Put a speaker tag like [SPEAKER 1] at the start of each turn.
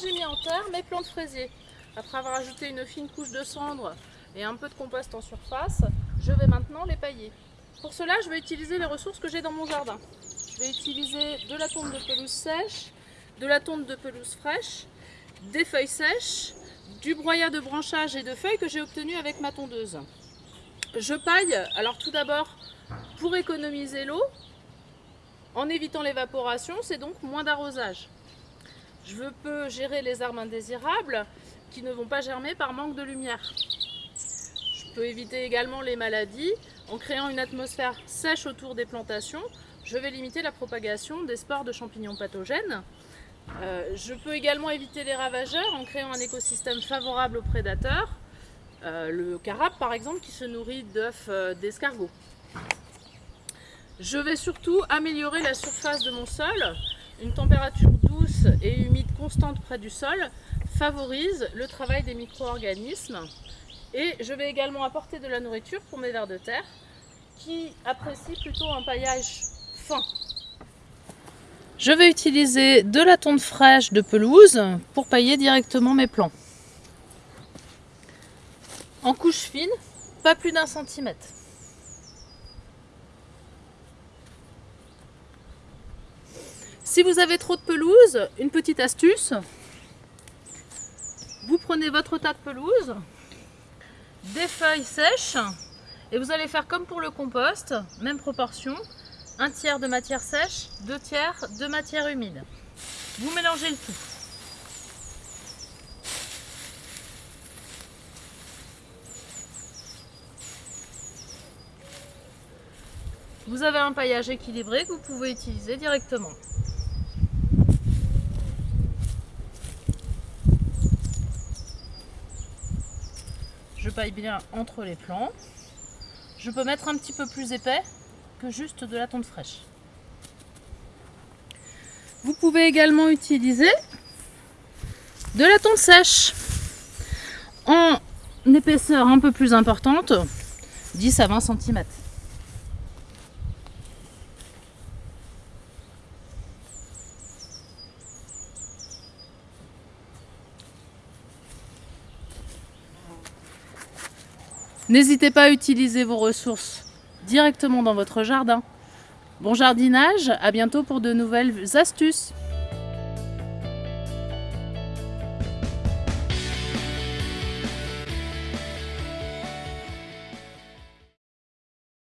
[SPEAKER 1] j'ai mis en terre mes plantes fraisiers. Après avoir ajouté une fine couche de cendre et un peu de compost en surface, je vais maintenant les pailler. Pour cela, je vais utiliser les ressources que j'ai dans mon jardin. Je vais utiliser de la tonte de pelouse sèche, de la tonte de pelouse fraîche, des feuilles sèches, du broyat de branchage et de feuilles que j'ai obtenu avec ma tondeuse. Je paille, alors tout d'abord, pour économiser l'eau, en évitant l'évaporation, c'est donc moins d'arrosage. Je peux gérer les arbres indésirables qui ne vont pas germer par manque de lumière. Je peux éviter également les maladies en créant une atmosphère sèche autour des plantations. Je vais limiter la propagation des spores de champignons pathogènes. Euh, je peux également éviter les ravageurs en créant un écosystème favorable aux prédateurs. Euh, le carabe par exemple qui se nourrit d'œufs euh, d'escargots. Je vais surtout améliorer la surface de mon sol. Une température douce et humide constante près du sol favorise le travail des micro-organismes. Et je vais également apporter de la nourriture pour mes vers de terre qui apprécient plutôt un paillage fin. Je vais utiliser de la tonte fraîche de pelouse pour pailler directement mes plants. En couche fine, pas plus d'un centimètre. Si vous avez trop de pelouse, une petite astuce, vous prenez votre tas de pelouse, des feuilles sèches et vous allez faire comme pour le compost, même proportion, un tiers de matière sèche, deux tiers de matière humide. Vous mélangez le tout. Vous avez un paillage équilibré que vous pouvez utiliser directement. Paille bien entre les plants. Je peux mettre un petit peu plus épais que juste de la tonte fraîche. Vous pouvez également utiliser de la tonte sèche en épaisseur un peu plus importante, 10 à 20 cm. N'hésitez pas à utiliser vos ressources directement dans votre jardin. Bon jardinage, à bientôt pour de nouvelles astuces